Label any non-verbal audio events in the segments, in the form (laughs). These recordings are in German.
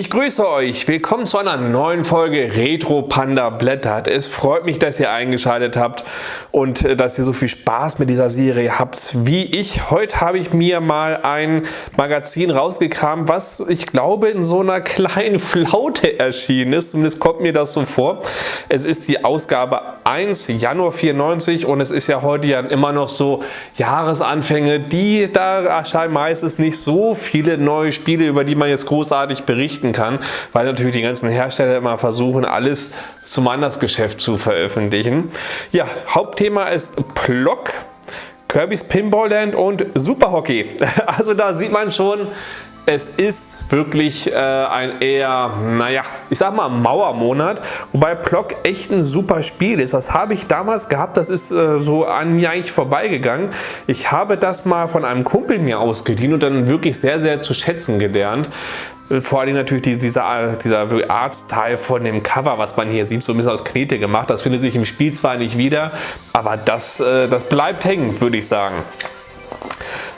Ich grüße euch, willkommen zu einer neuen Folge Retro Panda Blättert. Es freut mich, dass ihr eingeschaltet habt und äh, dass ihr so viel Spaß mit dieser Serie habt wie ich. Heute habe ich mir mal ein Magazin rausgekramt, was ich glaube in so einer (laughs) kleinen Flaute erschienen ist. Zumindest kommt mir das so vor. Es ist die Ausgabe 1 Januar 94 und es ist ja heute ja immer noch so Jahresanfänge, die da erscheinen meistens nicht so viele neue Spiele, über die man jetzt großartig berichten verzichten kann, weil natürlich die ganzen Hersteller immer versuchen, alles zum Andersgeschäft zu veröffentlichen. Ja, Hauptthema ist Plock. Kirby's Pinball Land und Super Hockey. (laughs) Also da sieht man schon, es ist wirklich äh, ein eher, naja, ich sag mal Mauermonat, wobei Plock echt ein super Spiel ist. Das habe ich damals gehabt, das ist äh, so an mir eigentlich vorbeigegangen. Ich habe das mal von einem Kumpel mir ausgeliehen und dann wirklich sehr, sehr zu schätzen gelernt. Vor allem natürlich dieser, dieser Artstyle von dem Cover, was man hier sieht, so ein bisschen aus Knete gemacht. Das findet sich im Spiel zwar nicht wieder, aber das, äh, das bleibt hängen, würde ich sagen.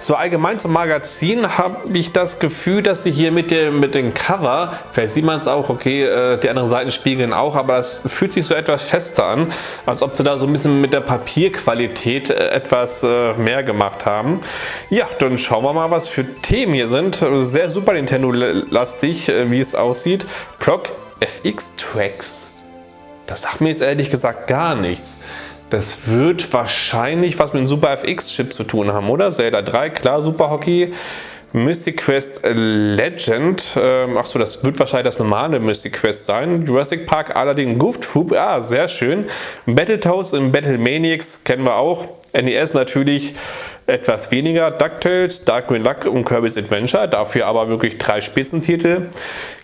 So allgemein zum Magazin habe ich das Gefühl, dass sie hier mit dem, mit dem Cover, vielleicht sieht man es auch, okay, äh, die anderen Seiten spiegeln auch, aber es fühlt sich so etwas fester an, als ob sie da so ein bisschen mit der Papierqualität äh, etwas äh, mehr gemacht haben. Ja, dann schauen wir mal, was für Themen hier sind. Sehr Super Nintendo-lastig, wie es aussieht. Proc FX Tracks. Das sagt mir jetzt ehrlich gesagt gar nichts. Das wird wahrscheinlich was mit dem Super FX-Chip zu tun haben, oder? Zelda 3, klar, Super Hockey. Mystic Quest Legend, ähm, achso, das wird wahrscheinlich das normale Mystic Quest sein. Jurassic Park allerdings Goof Troop, ah, sehr schön. Battletoads und Battle Maniacs kennen wir auch. NES natürlich etwas weniger. DuckTales, Dark Green Luck und Kirby's Adventure, dafür aber wirklich drei Spitzentitel.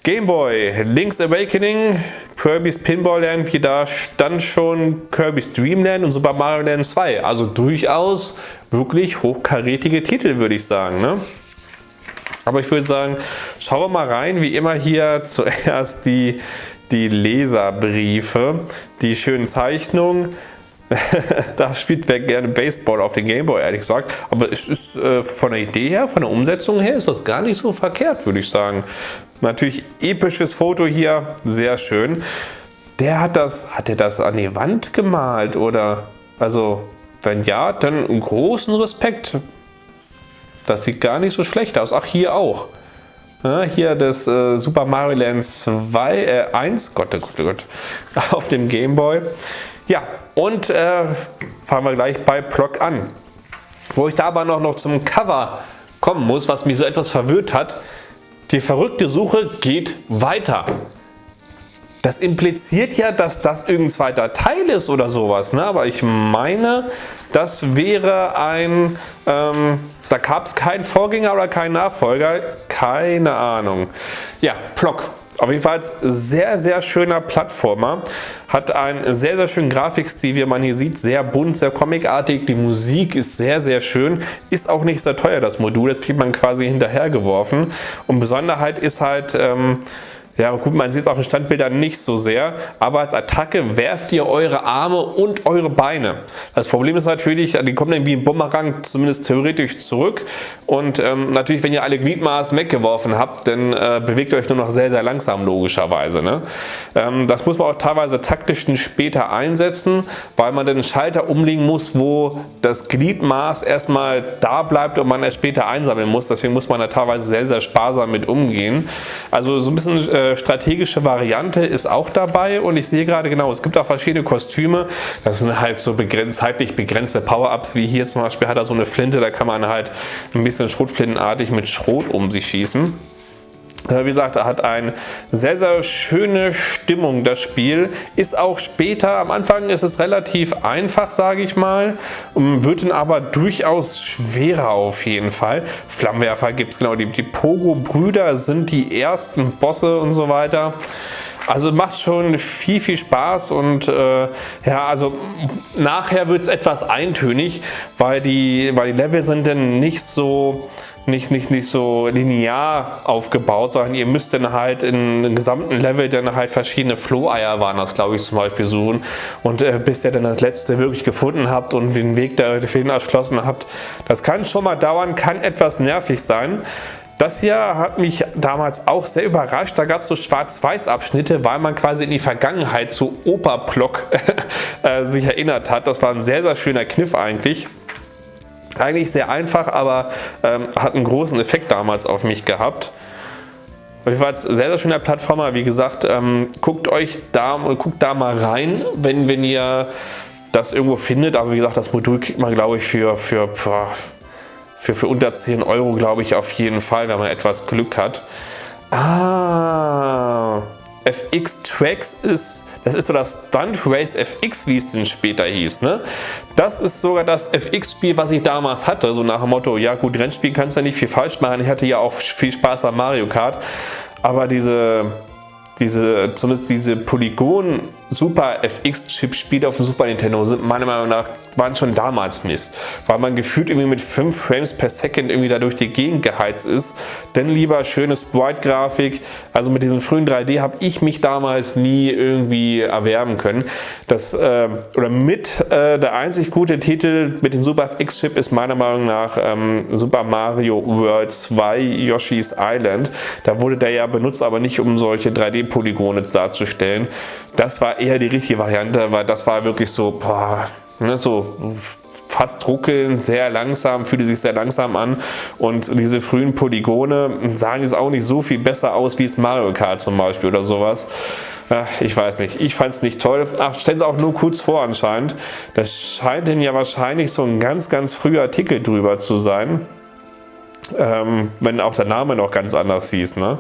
Game Boy, Link's Awakening, Kirby's Pinball Land, wie da stand schon Kirby's Dream Land und Super Mario Land 2. Also durchaus wirklich hochkarätige Titel, würde ich sagen. Ne? Aber ich würde sagen, schauen wir mal rein, wie immer hier (laughs) zuerst die, die Leserbriefe, die schönen Zeichnungen, (laughs) da spielt wer gerne Baseball auf den Gameboy, ehrlich gesagt. Aber es ist äh, von der Idee her, von der Umsetzung her, ist das gar nicht so verkehrt, würde ich sagen. Natürlich episches Foto hier, sehr schön. Der hat das, hat er das an die Wand gemalt oder? Also, wenn ja, dann großen Respekt. Das sieht gar nicht so schlecht aus. Ach, hier auch. Ja, hier das äh, Super Mario Land 2, äh, 1, Gott, oh Gott, oh Gott, (laughs) auf dem Gameboy. Ja, und äh, fangen wir gleich bei Plock an. Wo ich da aber noch, noch zum Cover kommen muss, was mich so etwas verwirrt hat. Die verrückte Suche geht weiter. Das impliziert ja, dass das irgendein zweiter Teil ist oder sowas. Ne? Aber ich meine, das wäre ein... Ähm, da gab es keinen Vorgänger oder keinen Nachfolger. Keine Ahnung. Ja, Plock. Auf jeden Fall sehr, sehr schöner Plattformer. Hat einen sehr, sehr schönen Grafikstil, wie man hier sieht. Sehr bunt, sehr comicartig. Die Musik ist sehr, sehr schön. Ist auch nicht sehr teuer, das Modul. Das kriegt man quasi hinterhergeworfen. Und Besonderheit ist halt... Ähm, ja, gut, man sieht es auf den Standbildern nicht so sehr, aber als Attacke werft ihr eure Arme und eure Beine. Das Problem ist natürlich, die kommen dann wie ein Bumerang zumindest theoretisch zurück und ähm, natürlich, wenn ihr alle Gliedmaßen weggeworfen habt, dann äh, bewegt ihr euch nur noch sehr, sehr langsam logischerweise. Ne? Ähm, das muss man auch teilweise taktisch später einsetzen, weil man den Schalter umlegen muss, wo das Gliedmaß erstmal da bleibt und man es später einsammeln muss. Deswegen muss man da teilweise sehr, sehr sparsam mit umgehen. Also so ein bisschen äh, strategische Variante ist auch dabei und ich sehe gerade genau, es gibt auch verschiedene Kostüme. Das sind halt so begrenzt, zeitlich begrenzte Power-Ups, wie hier zum Beispiel hat er so eine Flinte, da kann man halt ein bisschen schrotflintenartig mit Schrot um sich schießen. Wie gesagt, er hat eine sehr, sehr schöne Stimmung, das Spiel. Ist auch später, am Anfang ist es relativ einfach, sage ich mal, wird dann aber durchaus schwerer auf jeden Fall. Flammenwerfer gibt es genau, die, die Pogo-Brüder sind die ersten Bosse und so weiter. Also macht schon viel, viel Spaß und äh, ja, also nachher wird es etwas eintönig, weil die, weil die Level sind dann nicht so nicht, nicht, nicht so linear aufgebaut, sondern ihr müsst dann halt in den gesamten Level dann halt verschiedene Floheier waren das glaube ich zum Beispiel suchen und äh, bis ihr dann das letzte wirklich gefunden habt und den Weg der Fehlen erschlossen habt. Das kann schon mal dauern, kann etwas nervig sein. Das hier hat mich damals auch sehr überrascht. Da gab es so Schwarz-Weiß-Abschnitte, weil man quasi in die Vergangenheit zu Opa-Block (laughs) äh, sich erinnert hat. Das war ein sehr, sehr schöner Kniff eigentlich. Eigentlich sehr einfach, aber ähm, hat einen großen Effekt damals auf mich gehabt. Auf jeden Fall sehr, sehr schöner Plattformer. Wie gesagt, ähm, guckt euch da, guckt da mal rein, wenn, wenn ihr das irgendwo findet. Aber wie gesagt, das Modul kriegt man, glaube ich, für, für, für für, unter 10 Euro, glaube ich, auf jeden Fall, wenn man etwas Glück hat. Ah, FX Tracks ist, das ist so das Stunt Race FX, wie es denn später hieß. Ne? Das ist sogar das FX-Spiel, was ich damals hatte, so nach dem Motto, ja gut, Rennspiel kannst du ja nicht viel falsch machen. Ich hatte ja auch viel Spaß am Mario Kart, aber diese diese, zumindest diese Polygon Super FX Chip Spiele auf dem Super Nintendo sind meiner Meinung nach waren schon damals Mist, weil man gefühlt irgendwie mit 5 Frames per Second irgendwie da durch die Gegend geheizt ist. Denn lieber schöne Sprite-Grafik, also mit diesem frühen 3D habe ich mich damals nie irgendwie erwerben können. Das, äh, oder mit äh, der einzig gute Titel mit dem Super FX Chip ist meiner Meinung nach ähm, Super Mario World 2 Yoshi's Island. Da wurde der ja benutzt, aber nicht um solche 3D-Polygone darzustellen. Das war eher die richtige Variante, weil das war wirklich so, boah, ne, so fast ruckeln, sehr langsam, fühlte sich sehr langsam an und diese frühen Polygone sahen jetzt auch nicht so viel besser aus wie es Mario Kart zum Beispiel oder sowas. Ich weiß nicht, ich fand es nicht toll. Ach, stellen Sie auch nur kurz vor anscheinend. Das scheint denn ja wahrscheinlich so ein ganz, ganz früher Artikel drüber zu sein. Ähm, wenn auch der Name noch ganz anders hieß, ne?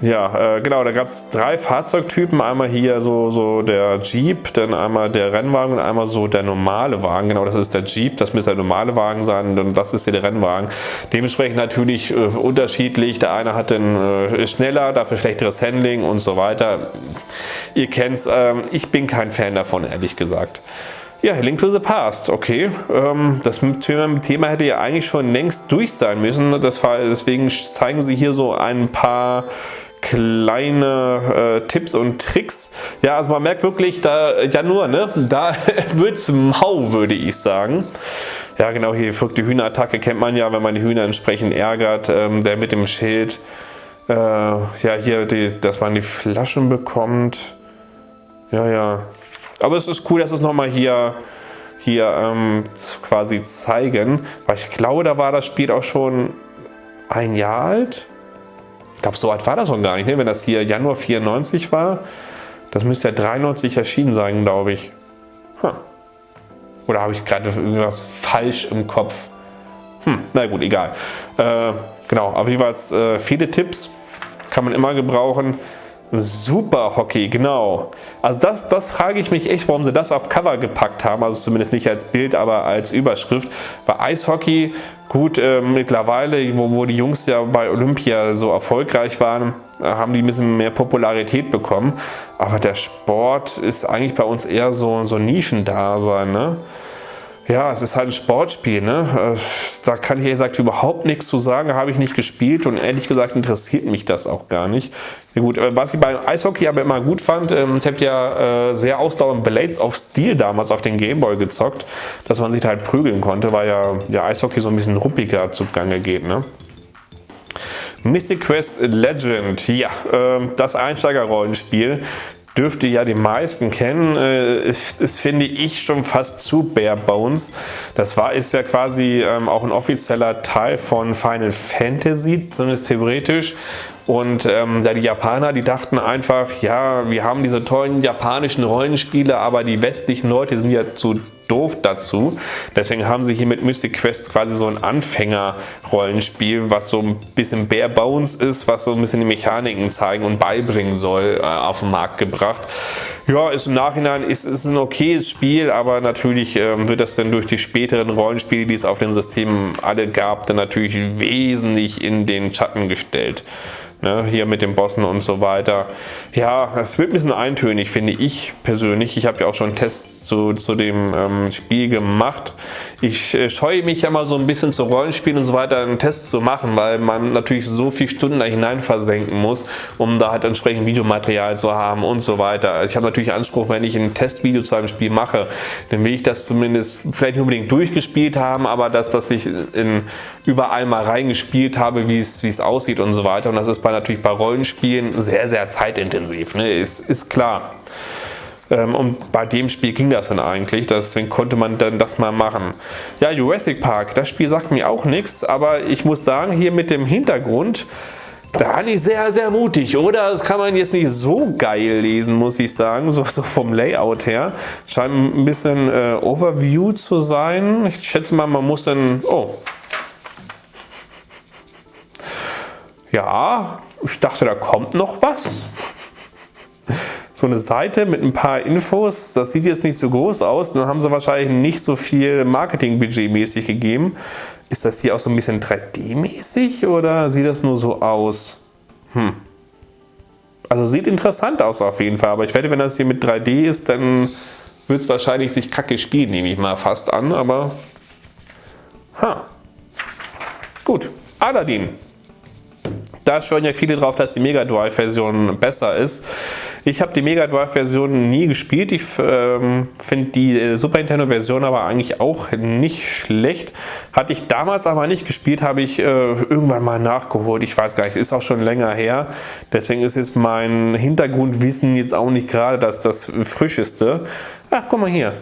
Ja, äh, genau, da gab es drei Fahrzeugtypen. Einmal hier so, so der Jeep, dann einmal der Rennwagen und einmal so der normale Wagen. Genau, das ist der Jeep, das müsste der normale Wagen sein und das ist hier der Rennwagen. Dementsprechend natürlich äh, unterschiedlich. Der eine hat dann äh, schneller, dafür schlechteres Handling und so weiter. Ihr kennt's, ähm, ich bin kein Fan davon, ehrlich gesagt. Ja, Link to the Past, okay. Ähm, das Thema hätte ja eigentlich schon längst durch sein müssen. Deswegen zeigen sie hier so ein paar kleine äh, Tipps und Tricks. Ja, also man merkt wirklich, da, ja nur, ne, da (laughs) wird's mau, würde ich sagen. Ja, genau, hier verrückte Hühnerattacke kennt man ja, wenn man die Hühner entsprechend ärgert. Ähm, der mit dem Schild, äh, ja, hier, die, dass man die Flaschen bekommt. Ja, ja, aber es ist cool, dass es nochmal hier, hier ähm, quasi zeigen, weil ich glaube, da war das Spiel auch schon ein Jahr alt. Ich glaube, so alt war das noch gar nicht, ne? wenn das hier Januar 94 war. Das müsste ja 93 erschienen sein, glaube ich. Huh. Oder habe ich gerade irgendwas falsch im Kopf? Hm, na gut, egal. Äh, genau, aber jeweils äh, viele Tipps kann man immer gebrauchen. Super Hockey, genau. Also das, das frage ich mich echt, warum sie das auf Cover gepackt haben, also zumindest nicht als Bild, aber als Überschrift. Bei Eishockey, gut, äh, mittlerweile, wo, wo die Jungs ja bei Olympia so erfolgreich waren, äh, haben die ein bisschen mehr Popularität bekommen. Aber der Sport ist eigentlich bei uns eher so, so Nischendasein, ne? Ja, es ist halt ein Sportspiel, ne? Äh, da kann ich ehrlich gesagt überhaupt nichts zu sagen, habe ich nicht gespielt und ehrlich gesagt interessiert mich das auch gar nicht. Ja, gut, was ich beim Eishockey aber immer gut fand, ähm, ich habe ja äh, sehr ausdauernd Blades of Steel damals auf den Gameboy gezockt, dass man sich halt prügeln konnte, weil ja, ja Eishockey so ein bisschen ruppiger zugange geht, ne? Mystic Quest Legend, ja, äh, das Einsteigerrollenspiel dürfte ja die meisten kennen. Äh, es ist, finde ich, schon fast zu bare bones. Das war ist ja quasi ähm, auch ein offizieller Teil von Final Fantasy, zumindest theoretisch. Und ähm, da die Japaner, die dachten einfach, ja, wir haben diese tollen japanischen Rollenspiele, aber die westlichen Leute sind ja zu doof dazu. Deswegen haben sie hier mit Mystic Quest quasi so ein Anfänger-Rollenspiel, was so ein bisschen bare bones ist, was so ein bisschen die Mechaniken zeigen und beibringen soll, äh, auf den Markt gebracht. Ja, ist im Nachhinein ist, ist ein okayes Spiel, aber natürlich ähm, wird das dann durch die späteren Rollenspiele, die es auf den Systemen alle gab, dann natürlich wesentlich in den Schatten gestellt. Ne, hier mit den Bossen und so weiter. Ja, es wird ein bisschen eintönig, finde ich persönlich. Ich habe ja auch schon Tests zu, zu dem ähm, Spiel gemacht. Ich äh, scheue mich ja mal so ein bisschen zu Rollenspielen und so weiter einen Test zu machen, weil man natürlich so viele Stunden da hinein versenken muss, um da halt entsprechend Videomaterial zu haben und so weiter. Ich habe natürlich Anspruch, wenn ich ein Testvideo zu einem Spiel mache, dann will ich das zumindest vielleicht nicht unbedingt durchgespielt haben, aber dass, dass ich in überall mal reingespielt habe, wie es, aussieht und so weiter. Und das ist bei natürlich bei Rollenspielen sehr, sehr zeitintensiv, ne? ist, ist klar. Ähm, und bei dem Spiel ging das dann eigentlich, deswegen konnte man dann das mal machen. Ja, Jurassic Park, das Spiel sagt mir auch nichts, aber ich muss sagen, hier mit dem Hintergrund, da war ich sehr, sehr mutig, oder? Das kann man jetzt nicht so geil lesen, muss ich sagen, so, so vom Layout her. Scheint ein bisschen äh, Overview zu sein. Ich schätze mal, man muss dann... Oh. Ja, ich dachte, da kommt noch was. So eine Seite mit ein paar Infos, das sieht jetzt nicht so groß aus, dann haben sie wahrscheinlich nicht so viel Marketingbudget mäßig gegeben. Ist das hier auch so ein bisschen 3D-mäßig oder sieht das nur so aus? Hm. Also sieht interessant aus auf jeden Fall, aber ich wette, wenn das hier mit 3D ist, dann wird es wahrscheinlich sich kacke spielen, nehme ich mal fast an, aber... Ha. Gut, Aladdin. Da schwören ja viele drauf, dass die Mega Drive-Version besser ist. Ich habe die Mega Drive-Version nie gespielt. Ich ähm, finde die äh, Super Nintendo-Version aber eigentlich auch nicht schlecht. Hatte ich damals aber nicht gespielt, habe ich äh, irgendwann mal nachgeholt. Ich weiß gar nicht, ist auch schon länger her. Deswegen ist jetzt mein Hintergrundwissen jetzt auch nicht gerade das, das frischeste. Ach, guck mal hier.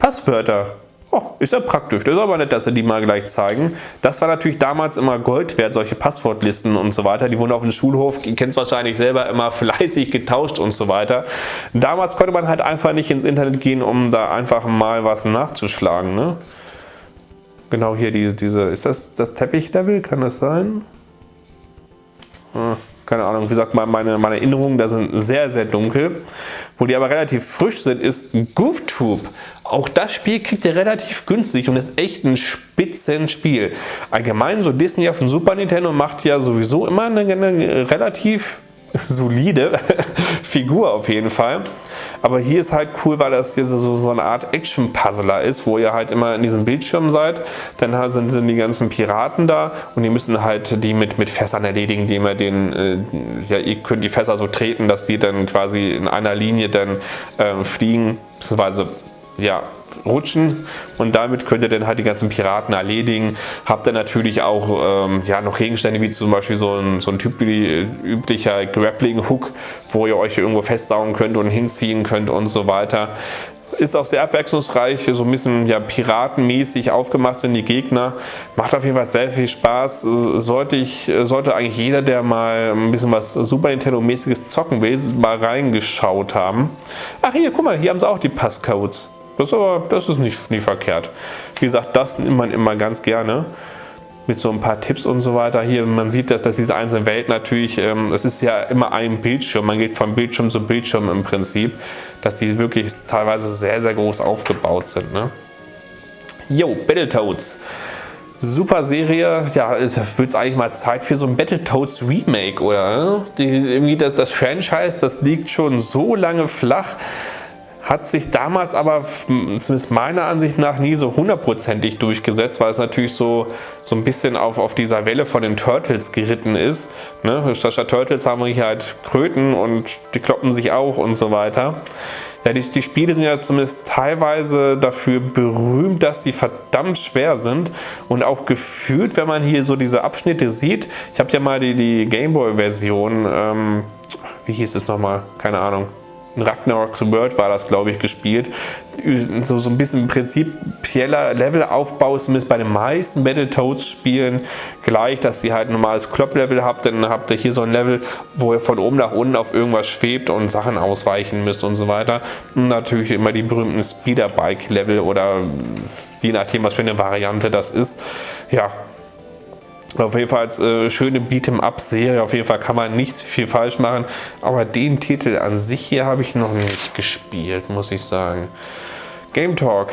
Passwörter. Oh, ist ja praktisch. Das ist aber nett, dass sie die mal gleich zeigen. Das war natürlich damals immer Gold wert, solche Passwortlisten und so weiter. Die wurden auf dem Schulhof, ihr kennt es wahrscheinlich selber, immer (laughs) fleißig getauscht und so weiter. Damals konnte man halt einfach nicht ins Internet gehen, um da einfach mal was nachzuschlagen. Ne? Genau hier diese, diese, ist das das Teppichlevel? Kann das sein? Hm keine Ahnung, wie gesagt, meine, meine Erinnerungen da sind sehr, sehr dunkel. Wo die aber relativ frisch sind, ist GoofTube. Auch das Spiel kriegt ihr relativ günstig und ist echt ein Spitzenspiel. Allgemein so Disney auf dem Super Nintendo macht ja sowieso immer eine, eine relativ solide (laughs) Figur auf jeden Fall. Aber hier ist halt cool, weil das hier so, so eine Art Action-Puzzler ist, wo ihr halt immer in diesem Bildschirm seid. Dann sind, sind die ganzen Piraten da und ihr müssen halt die mit, mit Fässern erledigen, indem ihr den, äh, ja, ihr könnt die Fässer so treten, dass die dann quasi in einer Linie dann äh, fliegen, beziehungsweise ja, rutschen und damit könnt ihr dann halt die ganzen Piraten erledigen. Habt ihr natürlich auch ähm, ja, noch Gegenstände wie zum Beispiel so ein, so ein üblicher Grappling-Hook, wo ihr euch irgendwo festsaugen könnt und hinziehen könnt und so weiter. Ist auch sehr abwechslungsreich, so ein bisschen ja, piratenmäßig aufgemacht sind die Gegner. Macht auf jeden Fall sehr viel Spaß. Sollte, ich, sollte eigentlich jeder, der mal ein bisschen was Super Nintendo-mäßiges zocken will, mal reingeschaut haben. Ach hier, guck mal, hier haben sie auch die Passcodes. Das ist aber das ist nicht, nicht verkehrt. Wie gesagt, das nimmt man immer ganz gerne mit so ein paar Tipps und so weiter. Hier, man sieht, dass, dass diese einzelnen Welten natürlich, ähm, es ist ja immer ein Bildschirm, man geht von Bildschirm zu Bildschirm im Prinzip, dass die wirklich teilweise sehr, sehr groß aufgebaut sind. Ne? Jo, Battletoads. Super Serie, ja, da wird es eigentlich mal Zeit für so ein Battletoads Remake, oder? Die, irgendwie das, das Franchise, das liegt schon so lange flach hat sich damals aber zumindest meiner Ansicht nach nie so hundertprozentig durchgesetzt, weil es natürlich so, so ein bisschen auf, auf dieser Welle von den Turtles geritten ist. Ne? Statt Turtles haben wir hier halt Kröten und die kloppen sich auch und so weiter. Ja, die, die Spiele sind ja zumindest teilweise dafür berühmt, dass sie verdammt schwer sind und auch gefühlt, wenn man hier so diese Abschnitte sieht, ich habe ja mal die, die Gameboy-Version, ähm, wie hieß es nochmal, keine Ahnung, Ragnarok's World war das, glaube ich, gespielt. So, so ein bisschen prinzipieller Levelaufbau ist zumindest bei den meisten Battletoads-Spielen gleich, dass ihr halt ein normales Klopp-Level habt, dann habt ihr hier so ein Level, wo ihr von oben nach unten auf irgendwas schwebt und Sachen ausweichen müsst und so weiter. Und natürlich immer die berühmten Speederbike-Level oder je nachdem, was für eine Variante das ist. Ja, auf jeden Fall äh, schöne Beat'em-up-Serie. Auf jeden Fall kann man nicht viel falsch machen. Aber den Titel an sich hier habe ich noch nicht gespielt, muss ich sagen. Game Talk.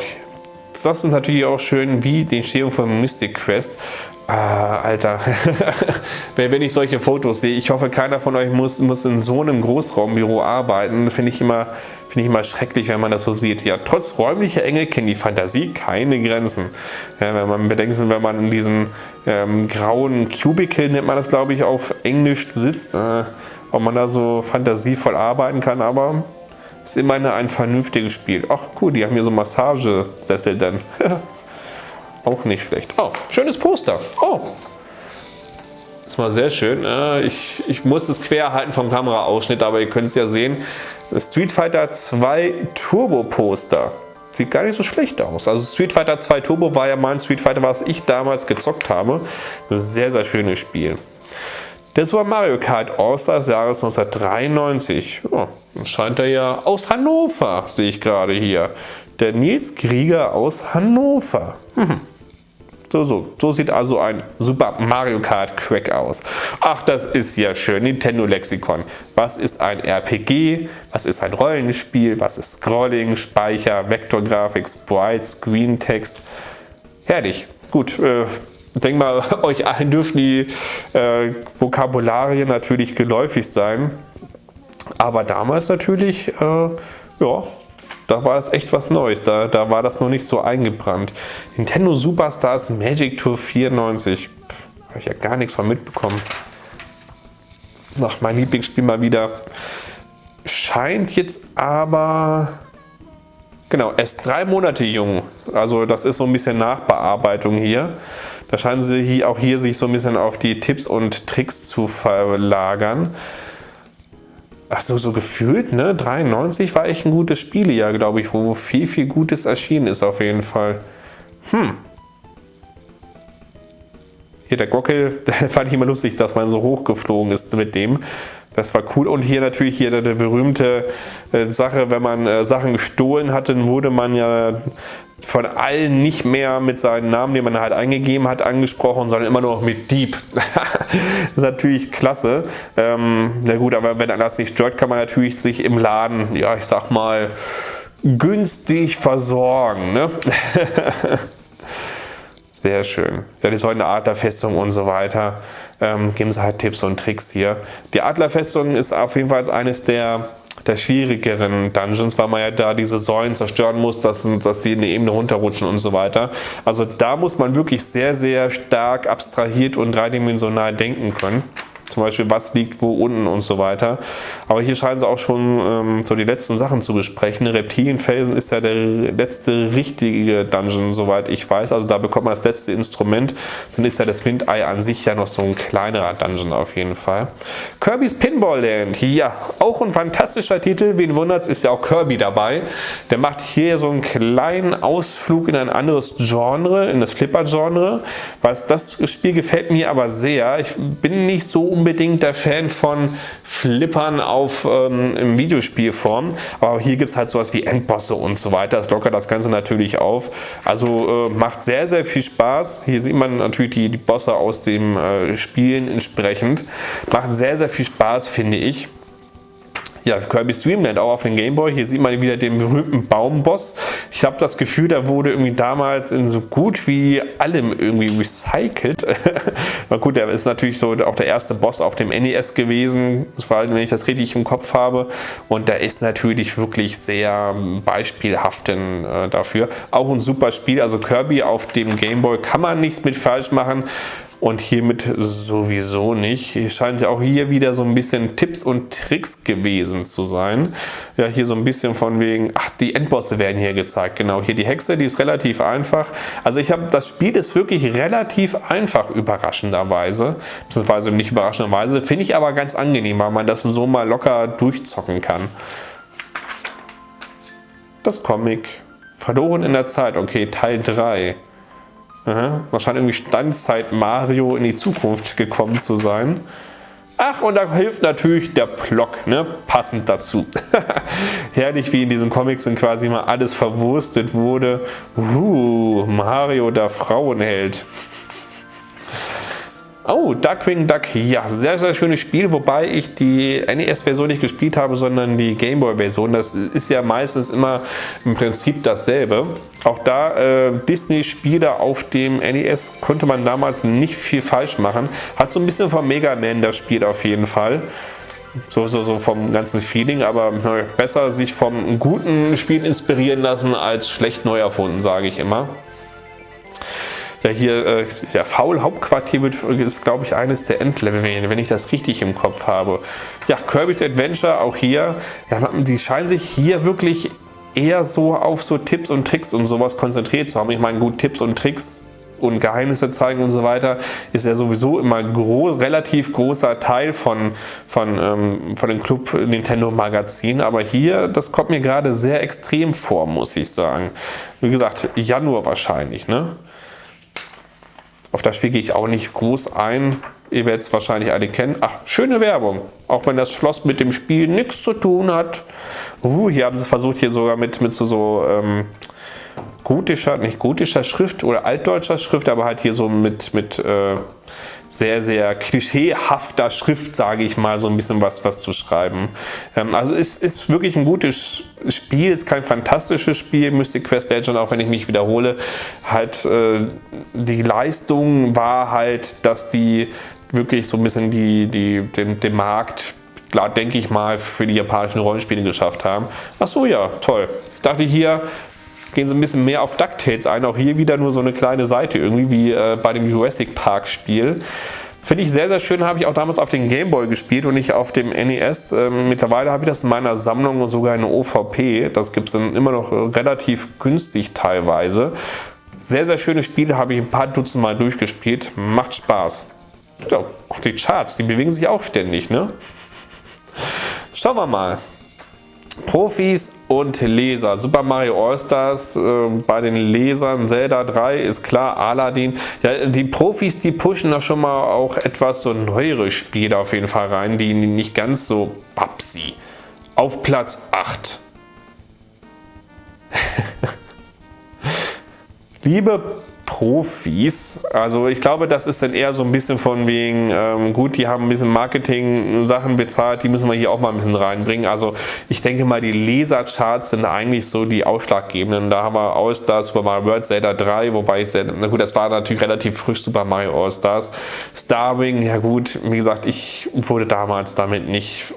Das ist natürlich auch schön wie die Entstehung von Mystic Quest. Ah, Alter, (laughs) wenn ich solche Fotos sehe, ich hoffe, keiner von euch muss, muss in so einem Großraumbüro arbeiten. Finde ich, immer, find ich immer schrecklich, wenn man das so sieht. Ja, trotz räumlicher Enge kennt die Fantasie keine Grenzen. Ja, wenn man bedenkt, wenn man in diesen ähm, grauen Cubicle, nennt man das glaube ich auf Englisch, sitzt, äh, ob man da so fantasievoll arbeiten kann, aber ist immerhin ein vernünftiges Spiel. Ach cool, die haben hier so Massagesessel dann. (laughs) Auch nicht schlecht. Oh, schönes Poster. Oh. Das war sehr schön. Ich, ich muss es quer halten vom Kameraausschnitt, aber ihr könnt es ja sehen. Street Fighter 2 Turbo Poster. Sieht gar nicht so schlecht aus. Also Street Fighter 2 Turbo war ja mein Street Fighter, was ich damals gezockt habe. Sehr, sehr schönes Spiel. Der Super Mario Kart All-Star des Jahres 1993. Oh, scheint er ja aus Hannover, sehe ich gerade hier. Der Nils Krieger aus Hannover. Mhm. So, so, so sieht also ein Super Mario Kart Crack aus. Ach, das ist ja schön. Nintendo Lexikon. Was ist ein RPG? Was ist ein Rollenspiel? Was ist Scrolling, Speicher, Vektorgrafik, Sprites, Screen Text? Herrlich. Gut, äh, denke mal, (laughs) euch allen dürfen die äh, Vokabularien natürlich geläufig sein. Aber damals natürlich, äh, ja, da war das echt was Neues, da, da war das noch nicht so eingebrannt. Nintendo Superstars Magic Tour 94, habe ich ja gar nichts von mitbekommen. Ach, mein Lieblingsspiel mal wieder. Scheint jetzt aber, genau, erst drei Monate jung. Also das ist so ein bisschen Nachbearbeitung hier. Da scheinen sie hier, auch hier sich so ein bisschen auf die Tipps und Tricks zu verlagern. Achso, so gefühlt, ne? 93 war echt ein gutes Spielejahr, glaube ich, wo viel, viel Gutes erschienen ist auf jeden Fall. Hm. Hier der Gockel, (laughs) fand ich immer lustig, dass man so hochgeflogen ist mit dem. Das war cool. Und hier natürlich hier eine berühmte äh, Sache, wenn man äh, Sachen gestohlen hatte, dann wurde man ja von allen nicht mehr mit seinen Namen, den man halt eingegeben hat, angesprochen, sondern immer nur noch mit Dieb. das (laughs) ist natürlich klasse. Ähm, na gut, aber wenn das nicht stört, kann man natürlich sich im Laden, ja ich sag mal, günstig versorgen. Ne? (laughs) Sehr schön. Ja, ist heute eine Adlerfestung und so weiter. Ähm, geben sie halt Tipps und Tricks hier. Die Adlerfestung ist auf jeden Fall eines der, der schwierigeren Dungeons, weil man ja da diese Säulen zerstören muss, dass, dass sie in die Ebene runterrutschen und so weiter. Also da muss man wirklich sehr, sehr stark abstrahiert und dreidimensional denken können zum Beispiel was liegt wo unten und so weiter. Aber hier scheinen sie auch schon ähm, so die letzten Sachen zu besprechen. Reptilienfelsen ist ja der letzte richtige Dungeon, soweit ich weiß. Also da bekommt man das letzte Instrument. Dann ist ja das Windei an sich ja noch so ein kleinerer Dungeon auf jeden Fall. Kirby's Pinball Land, ja, auch ein fantastischer Titel. Wen wundert's, ist ja auch Kirby dabei. Der macht hier so einen kleinen Ausflug in ein anderes Genre, in das Flipper-Genre. Was das Spiel gefällt mir aber sehr. Ich bin nicht so unbedingt unbedingt der Fan von Flippern auf ähm, Videospielform, aber hier gibt es halt sowas wie Endbosse und so weiter. Das lockert das Ganze natürlich auf. Also äh, macht sehr, sehr viel Spaß. Hier sieht man natürlich die, die Bosse aus dem äh, Spielen entsprechend. Macht sehr, sehr viel Spaß, finde ich. Ja, Kirby's Dreamland auch auf dem Gameboy. Hier sieht man wieder den berühmten Baumboss. Ich habe das Gefühl, der wurde irgendwie damals in so gut wie allem irgendwie recycelt. (laughs) Na gut, der ist natürlich so auch der erste Boss auf dem NES gewesen, vor allem wenn ich das richtig im Kopf habe. Und der ist natürlich wirklich sehr beispielhaft äh, dafür. Auch ein super Spiel, also Kirby auf dem Gameboy kann man nichts mit falsch machen und hiermit sowieso nicht. Hier scheint ja auch hier wieder so ein bisschen Tipps und Tricks gewesen zu sein. Ja, hier so ein bisschen von wegen, ach, die Endbosse werden hier gezeigt. Genau, hier die Hexe, die ist relativ einfach. Also ich habe, das Spiel ist wirklich relativ einfach, überraschenderweise. Beziehungsweise nicht überraschenderweise, finde ich aber ganz angenehm, weil man das so mal locker durchzocken kann. Das Comic. Verloren in der Zeit, okay, Teil 3. Aha, da scheint irgendwie Standzeit Mario in die Zukunft gekommen zu sein. Ach, und da hilft natürlich der Plock, ne? passend dazu. (laughs) Herrlich, wie in diesen Comics dann quasi mal alles verwurstet wurde. Uh, Mario, der Frauenheld. Oh, Darkwing Duck. Ja, sehr, sehr schönes Spiel, wobei ich die NES-Version nicht gespielt habe, sondern die Gameboy-Version. Das ist ja meistens immer im Prinzip dasselbe. Auch da äh, Disney-Spiele auf dem NES konnte man damals nicht viel falsch machen. Hat so ein bisschen von Mega Man das Spiel auf jeden Fall. So, so, so vom ganzen Feeling, aber na, besser sich vom guten Spiel inspirieren lassen als schlecht neu erfunden, sage ich immer. Ja, hier, äh, der Faul-Hauptquartier wird, ist, glaube ich, eines der Endlevel, wenn ich das richtig im Kopf habe. Ja, Kirby's Adventure, auch hier, ja, die scheinen sich hier wirklich eher so auf so Tipps und Tricks und sowas konzentriert zu haben. Ich meine, gut, Tipps und Tricks und Geheimnisse zeigen und so weiter, ist ja sowieso immer gro relativ großer Teil von, von, ähm, von dem Club Nintendo Magazin. Aber hier, das kommt mir gerade sehr extrem vor, muss ich sagen. Wie gesagt, Januar wahrscheinlich, ne? Auf das Spiel gehe ich auch nicht groß ein. Ihr werdet es wahrscheinlich alle kennen. Ach, schöne Werbung. Auch wenn das Schloss mit dem Spiel nichts zu tun hat. Uh, hier haben sie versucht, hier sogar mit, mit so, so ähm, gotischer, nicht gotischer Schrift oder altdeutscher Schrift, aber halt hier so mit, mit äh, sehr, sehr klischeehafter Schrift, sage ich mal, so ein bisschen was, was zu schreiben. Ähm, also es ist wirklich ein gutes Spiel, ist kein fantastisches Spiel, Mystic Quest Legend, auch wenn ich mich wiederhole, halt äh, die Leistung war halt, dass die wirklich so ein bisschen die, die, den, den Markt denke ich mal, für die japanischen Rollenspiele geschafft haben. Ach so, ja, toll. Ich dachte hier, gehen sie ein bisschen mehr auf DuckTales ein. Auch hier wieder nur so eine kleine Seite, irgendwie wie äh, bei dem Jurassic Park Spiel. Finde ich sehr, sehr schön, habe ich auch damals auf den Gameboy gespielt und nicht auf dem NES. Ähm, mittlerweile habe ich das in meiner Sammlung sogar eine OVP. Das gibt es immer noch relativ günstig teilweise. Sehr, sehr schöne Spiele, habe ich ein paar Dutzend Mal durchgespielt. Macht Spaß. Ja, auch die Charts, die bewegen sich auch ständig, ne? Schauen wir mal. Profis und Leser. Super Mario All-Stars äh, bei den Lesern, Zelda 3 ist klar, Aladdin. Ja, die Profis, die pushen da schon mal auch etwas so neuere Spiele auf jeden Fall rein, die nicht ganz so babsi. Auf Platz 8. (laughs) Liebe Profis. Also ich glaube, das ist dann eher so ein bisschen von wegen, ähm, gut, die haben ein bisschen Marketing-Sachen bezahlt, die müssen wir hier auch mal ein bisschen reinbringen. Also ich denke mal, die Lesercharts sind eigentlich so die ausschlaggebenden. Da haben wir All-Stars, Super Mario World, Zelda 3, wobei ich, sehr, na gut, das war natürlich relativ frisch, Super Mario All-Stars. Starwing, ja gut, wie gesagt, ich wurde damals damit nicht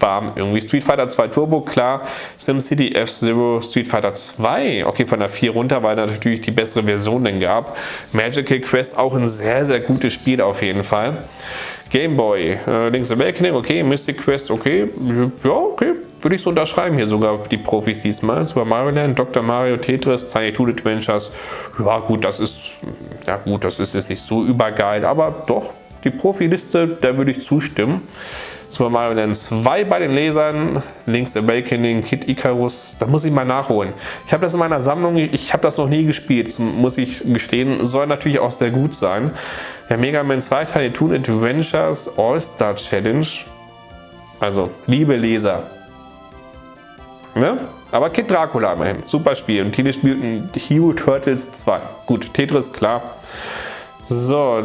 warm. Irgendwie Street Fighter 2 Turbo, klar, SimCity F-Zero, Street Fighter 2, okay, von der 4 runter, weil natürlich die bessere Version denn gab. Magical Quest auch ein sehr, sehr gutes Spiel auf jeden Fall. Game Boy, äh, Link's Awakening, okay, Mystic Quest, okay, ja, okay, würde ich so unterschreiben hier sogar die Profis diesmal. Super Mario Land, Dr. Mario, Tetris, Tiny Toon Adventures, ja gut, das ist, ja gut, das ist jetzt nicht so übergeil, aber doch, die Profiliste, da würde ich zustimmen. Super Mario Land 2 bei den Lesern, Link's Awakening, Kid Icarus, da muss ich mal nachholen. Ich habe das in meiner Sammlung, ich habe das noch nie gespielt, muss ich gestehen, soll natürlich auch sehr gut sein. Ja, Mega Man 2 Tiny Toon Adventures All-Star Challenge, also liebe Leser, ne? Aber Kid Dracula immerhin, super Spiel und Teenage Mutant Hero Turtles 2, gut, Tetris, klar. So,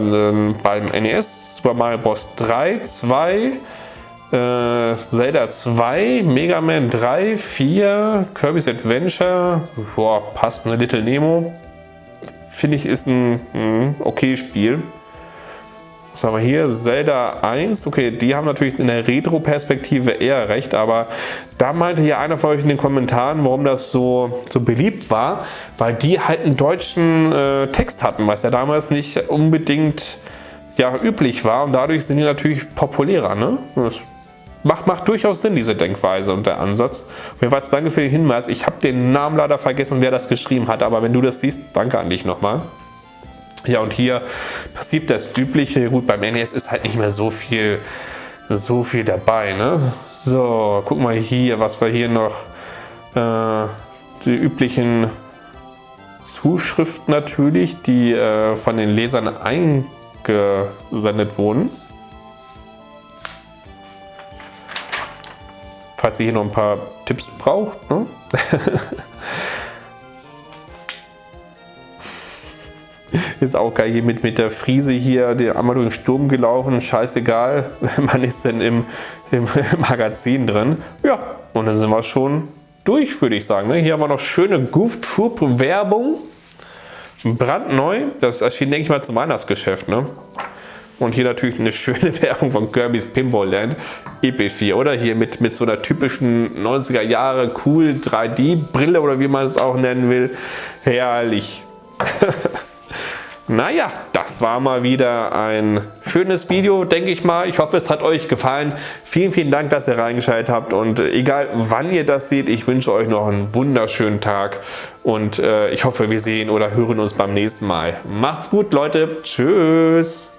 beim NES Super Mario Bros. 3, 2, äh, Zelda 2, Mega Man 3, 4, Kirby's Adventure, boah, passt, eine Little Nemo. Finde ich ist ein mh, okay Spiel. Was haben wir hier? Zelda 1, okay, die haben natürlich in der Retro-Perspektive eher recht, aber da meinte ja einer von euch in den Kommentaren, warum das so, so beliebt war, weil die halt einen deutschen äh, Text hatten, was ja damals nicht unbedingt ja, üblich war und dadurch sind die natürlich populärer. Ne? Das macht, macht durchaus Sinn, diese Denkweise und der Ansatz. Auf jeden Fall danke für den Hinweis. Ich habe den Namen leider vergessen, wer das geschrieben hat, aber wenn du das siehst, danke an dich nochmal. Ja, und hier passiert das Übliche. Gut, beim NES ist halt nicht mehr so viel, so viel dabei. Ne? So, guck mal hier, was wir hier noch. Äh, die üblichen Zuschriften natürlich, die äh, von den Lesern eingesendet wurden. Falls ihr hier noch ein paar Tipps braucht. Ne? (laughs) Ist auch geil hier mit, mit der Friese hier, der einmal durch den Sturm gelaufen, scheißegal, (laughs) man ist denn im, im (laughs) Magazin drin. Ja, und dann sind wir schon durch, würde ich sagen. Ne? Hier haben wir noch schöne Goof Troop Werbung. Brandneu, das erschien, denke ich mal, zum Weihnachtsgeschäft. Ne? Und hier natürlich eine schöne (laughs) Werbung von Kirby's Pinball Land. Episch hier, oder? Hier mit, mit so einer typischen 90er Jahre cool 3D-Brille oder wie man es auch nennen will. Herrlich. (laughs) Naja, das war mal wieder ein schönes Video, denke ich mal. Ich hoffe, es hat euch gefallen. Vielen, vielen Dank, dass ihr reingeschaltet habt. Und egal, wann ihr das seht, ich wünsche euch noch einen wunderschönen Tag. Und äh, ich hoffe, wir sehen oder hören uns beim nächsten Mal. Macht's gut, Leute. Tschüss.